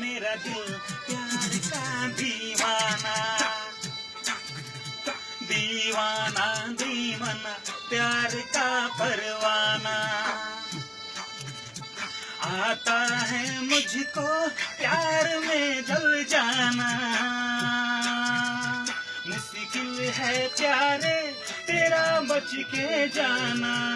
मेरा दिल प्यार का दीवाना। दीवाना दीवाना, प्यार का परवाना। आता है मुझको प्यार में जल जाना। मुश्किल है प्यारे, तेरा बच के जाना।